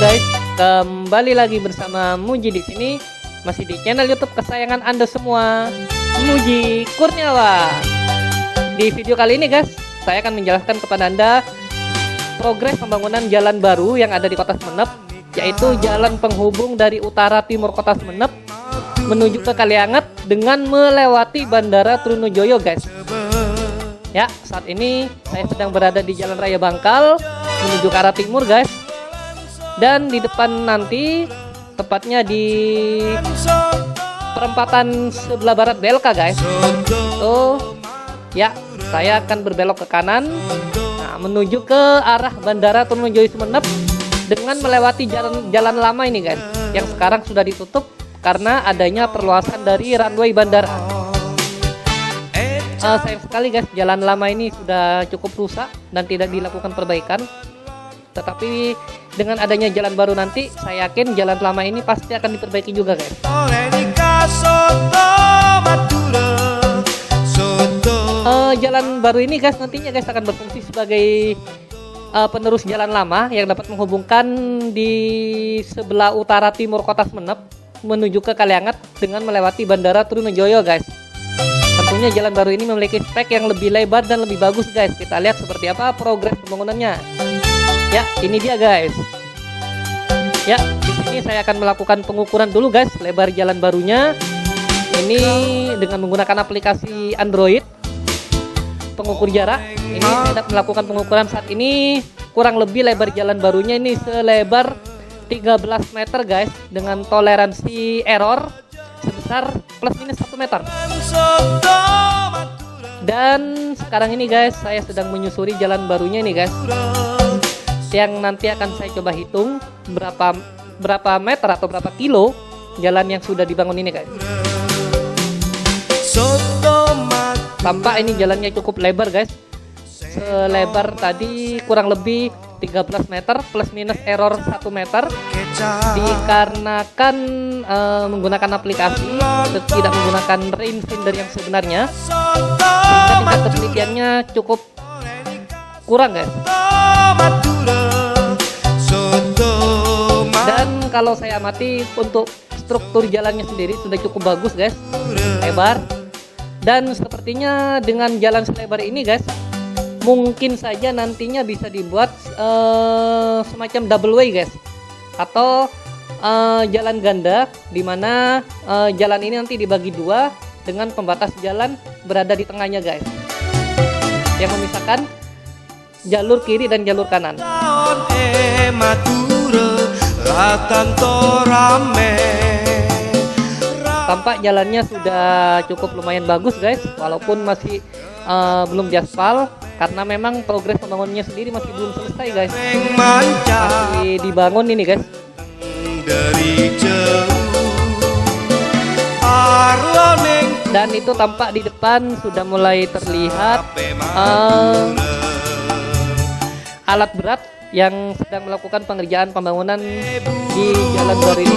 guys, kembali lagi bersama Muji di sini, masih di channel YouTube kesayangan Anda semua, Muji Kurniawan. Di video kali ini guys, saya akan menjelaskan kepada Anda progres pembangunan jalan baru yang ada di Kota Semenep, yaitu jalan penghubung dari utara timur Kota Semenep menuju ke Kalianget dengan melewati Bandara Trunojoyo guys. Ya, saat ini saya sedang berada di Jalan Raya Bangkal menuju ke arah timur guys dan di depan nanti tepatnya di perempatan sebelah barat BLK guys. Tuh. Ya saya akan berbelok ke kanan. Nah, menuju ke arah Bandara Trunojoyo Sumeneb dengan melewati jalan jalan lama ini guys. Yang sekarang sudah ditutup karena adanya perluasan dari runway bandara. Uh, sayang sekali guys. Jalan lama ini sudah cukup rusak dan tidak dilakukan perbaikan. Tetapi dengan adanya jalan baru nanti saya yakin jalan lama ini pasti akan diperbaiki juga guys. Uh, jalan baru ini guys nantinya guys akan berfungsi sebagai uh, penerus jalan lama yang dapat menghubungkan di sebelah utara timur kota Semenep menuju ke Kaliangat dengan melewati Bandara Trunojoyo guys. Tentunya jalan baru ini memiliki spek yang lebih lebar dan lebih bagus guys. Kita lihat seperti apa progres pembangunannya Ya, ini dia guys. Ya, di sini saya akan melakukan pengukuran dulu guys lebar jalan barunya. Ini dengan menggunakan aplikasi Android pengukur jarak. Ini saya melakukan pengukuran saat ini kurang lebih lebar jalan barunya ini selebar 13 meter guys dengan toleransi error sebesar plus minus 1 meter. Dan sekarang ini guys, saya sedang menyusuri jalan barunya ini guys yang nanti akan saya coba hitung berapa berapa meter atau berapa kilo jalan yang sudah dibangun ini guys. Tampak ini jalannya cukup lebar guys. Selebar tadi kurang lebih 13 meter plus minus error 1 meter. Dikarenakan uh, menggunakan aplikasi tidak menggunakan rain finder yang sebenarnya tingkat ketelitiannya cukup kurang guys kalau saya amati untuk struktur jalannya sendiri sudah cukup bagus guys. Lebar. Dan sepertinya dengan jalan selebar ini guys mungkin saja nantinya bisa dibuat uh, semacam double way guys. Atau uh, jalan ganda di mana uh, eh, jalan ini nanti dibagi dua dengan pembatas jalan berada di tengahnya guys. Yang memisahkan jalur kiri dan jalur kanan tampak jalannya sudah cukup lumayan bagus guys. Walaupun masih uh, belum diaspal karena memang progres pembangunannya sendiri masih belum selesai guys. Masih dibangun ini guys. Dan itu tampak di depan sudah mulai terlihat uh, alat berat yang sedang melakukan pengerjaan pembangunan di Jalan Baru ini.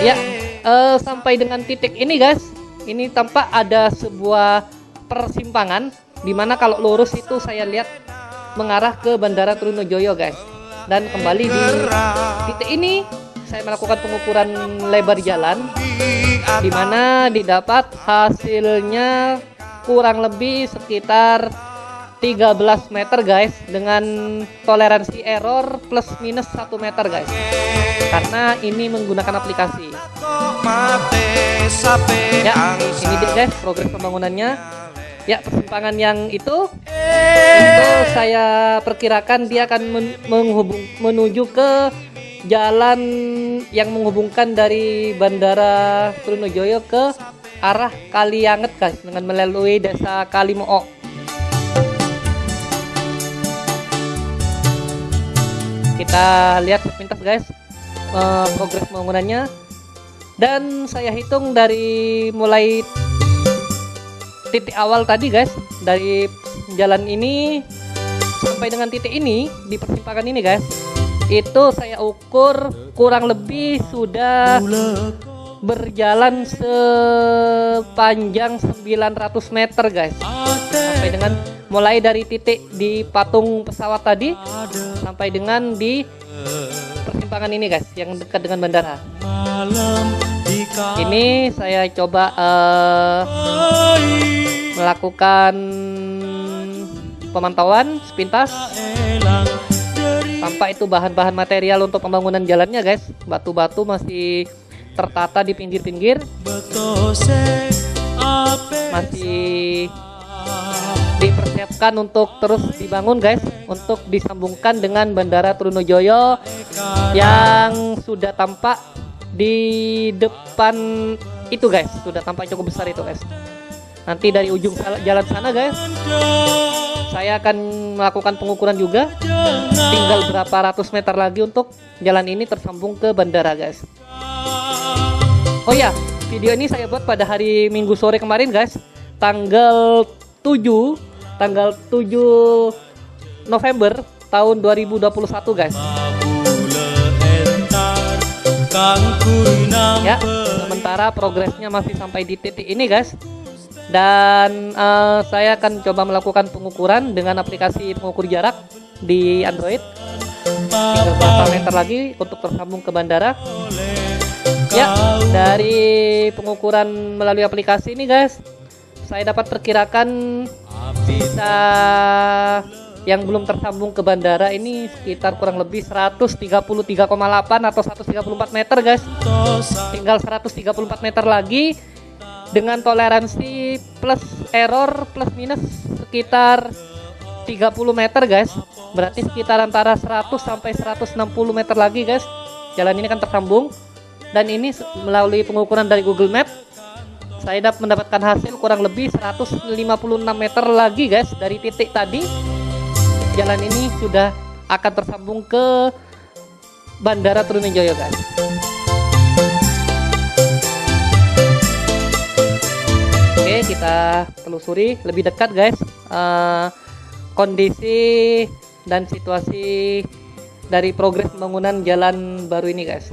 Ya, uh, sampai dengan titik ini guys, ini tampak ada sebuah persimpangan di mana kalau lurus itu saya lihat mengarah ke Bandara Trunojoyo guys. Dan kembali di titik ini saya melakukan pengukuran lebar jalan di mana didapat hasilnya kurang lebih sekitar 13 meter guys dengan toleransi error plus minus 1 meter guys. Karena ini menggunakan aplikasi. Ya ini dia guys progres pembangunannya. Ya persimpangan yang itu itu saya perkirakan dia akan men menghubung menuju ke jalan yang menghubungkan dari Bandara Trunojoyo ke arah Kalianget guys dengan melalui desa Kalimoo kita lihat sepintas guys uh, progres pembangunannya. Dan saya hitung dari mulai titik awal tadi guys dari jalan ini sampai dengan titik ini di persimpangan ini guys itu saya ukur kurang lebih sudah berjalan sepanjang 900 meter guys. Sampai dengan mulai dari titik di patung pesawat tadi sampai dengan di persimpangan ini guys yang dekat dengan bandara. Ini saya coba uh, melakukan pemantauan sepintas. Tanpa itu bahan-bahan material untuk pembangunan jalannya guys. Batu-batu masih tertata di pinggir-pinggir. Masih dipersiapkan untuk terus dibangun guys untuk disambungkan dengan Bandara Trunojoyo yang sudah tampak di depan itu guys. Sudah tampak cukup besar itu guys. Nanti dari ujung jalan sana guys saya akan melakukan pengukuran juga. Tinggal berapa ratus meter lagi untuk jalan ini tersambung ke bandara guys oh ya video ini saya buat pada hari minggu sore kemarin guys. Tanggal 7 tanggal 7 November tahun 2021 guys. Ya sementara progresnya masih sampai di titik ini guys. Dan uh, saya akan coba melakukan pengukuran dengan aplikasi pengukur jarak di Android. Tinggal beberapa meter lagi untuk tersambung ke bandara ya dari pengukuran melalui aplikasi ini guys saya dapat perkirakan bisa yang belum tersambung ke bandara ini sekitar kurang lebih 133,8 atau 134 meter guys. Tinggal 134 meter lagi dengan toleransi plus error plus minus sekitar 30 meter guys. Berarti sekitar antara 100 sampai 160 meter lagi guys. Jalan ini kan tersambung dan ini melalui pengukuran dari Google Map saya dapat mendapatkan hasil kurang lebih 156 meter lagi guys dari titik tadi. Jalan ini sudah akan tersambung ke Bandara Trunojoyo guys. Oke kita telusuri lebih dekat guys. Uh, kondisi dan situasi dari progres pembangunan jalan baru ini guys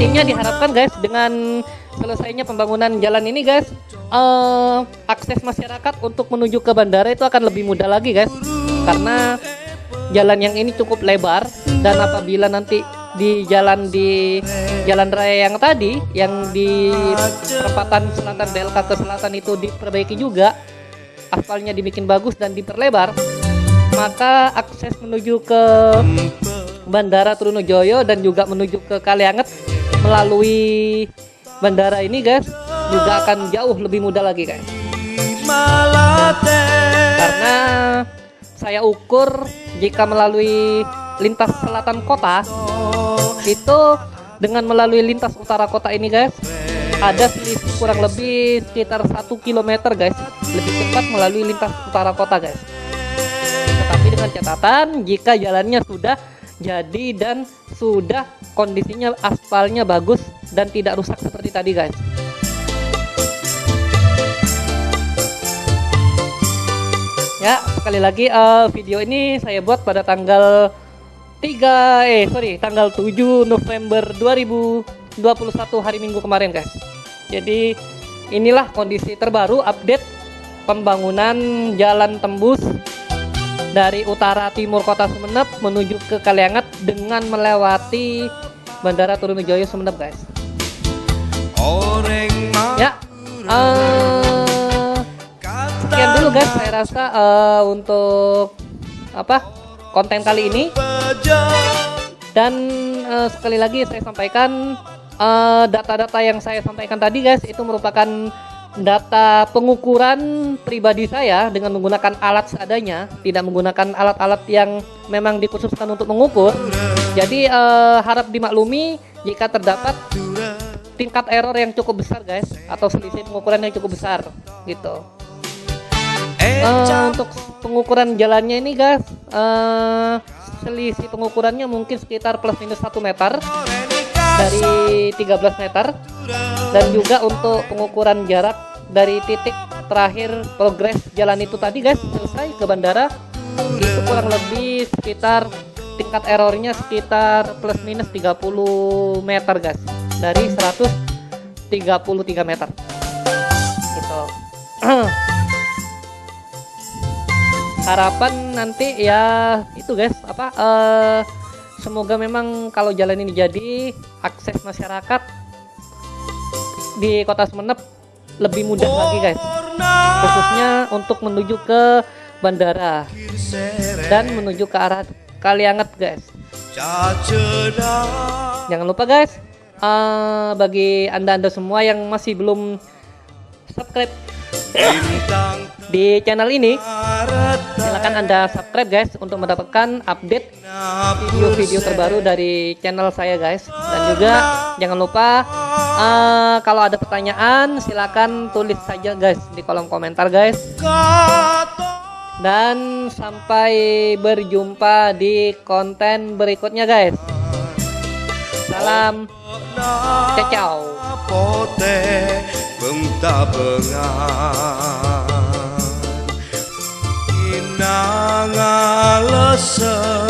nantinya diharapkan guys dengan selesainya pembangunan jalan ini guys. Uh, akses masyarakat untuk menuju ke bandara itu akan lebih mudah lagi guys. Karena jalan yang ini cukup lebar dan apabila nanti di jalan di jalan raya yang tadi yang di perempatan selatan DLK ke selatan itu diperbaiki juga aspalnya dibikin bagus dan diperlebar maka akses menuju ke Bandara Trunojoyo dan juga menuju ke Kalianget melalui bandara ini guys juga akan jauh lebih mudah lagi guys. Karena saya ukur jika melalui lintas selatan kota itu dengan melalui lintas utara kota ini guys ada selisih kurang lebih sekitar satu kilometer guys lebih cepat melalui lintas utara kota guys. Tetapi dengan catatan jika jalannya sudah jadi dan sudah kondisinya aspalnya bagus dan tidak rusak seperti tadi guys. Ya sekali lagi uh, video ini saya buat pada tanggal 3 eh sorry tanggal 7 November 2021 hari Minggu kemarin guys. Jadi inilah kondisi terbaru update pembangunan jalan tembus dari utara timur kota Sumeneb menuju ke Kaliangat dengan melewati Bandara Trunojoyo Sumeneb guys. Ya, uh, sekian dulu guys. Saya rasa uh, untuk apa konten kali ini. Dan uh, sekali lagi saya sampaikan data-data uh, yang saya sampaikan tadi guys itu merupakan data pengukuran pribadi saya dengan menggunakan alat seadanya, tidak menggunakan alat-alat yang memang dikhususkan untuk mengukur. Jadi uh, harap dimaklumi jika terdapat tingkat error yang cukup besar guys atau selisih pengukuran yang cukup besar gitu. Uh, untuk pengukuran jalannya ini guys, uh, selisih pengukurannya mungkin sekitar plus minus 1 meter dari 13 meter. Dan juga untuk pengukuran jarak dari titik terakhir progres jalan itu tadi guys selesai ke bandara itu kurang lebih sekitar tingkat errornya sekitar plus minus 30 meter guys. Dari 133 meter. Gitu. Harapan nanti ya itu guys apa uh, semoga memang kalau jalan ini jadi akses masyarakat di kota Semenep lebih mudah lagi guys. Khususnya untuk menuju ke bandara dan menuju ke arah Kalianget guys. Jangan lupa guys uh, bagi anda-anda semua yang masih belum subscribe di channel ini silahkan anda subscribe guys untuk mendapatkan update video-video terbaru dari channel saya guys. Dan juga jangan lupa uh, kalau ada pertanyaan silahkan tulis saja guys di kolom komentar guys. Dan sampai berjumpa di konten berikutnya guys. Salam. Ciao inang leser dari mordeje